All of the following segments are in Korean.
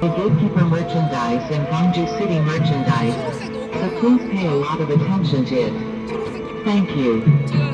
The gatekeeper merchandise and Ganju City merchandise, so please pay a lot of attention to it. Thank you.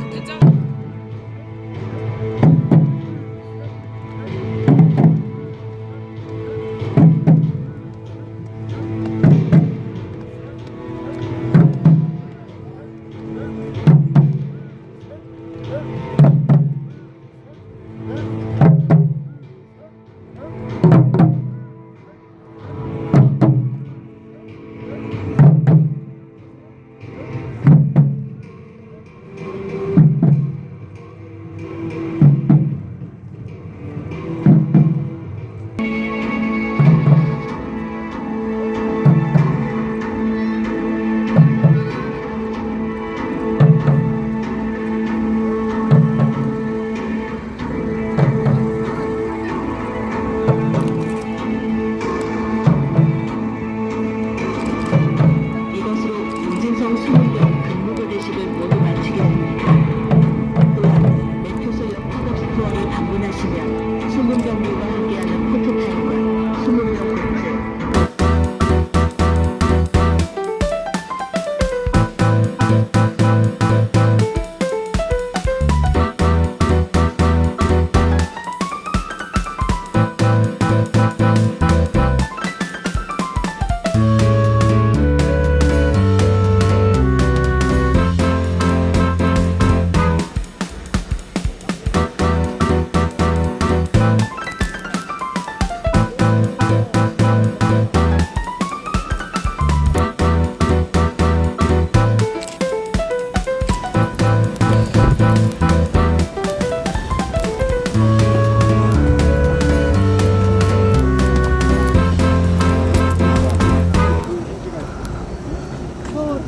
하시면 순금경매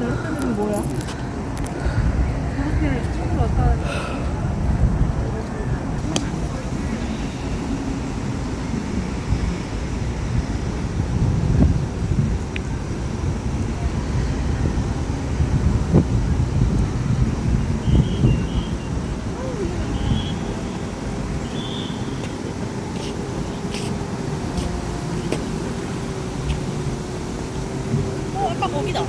레스토는 뭐야? 그렇게 처음 왔다. 거기다.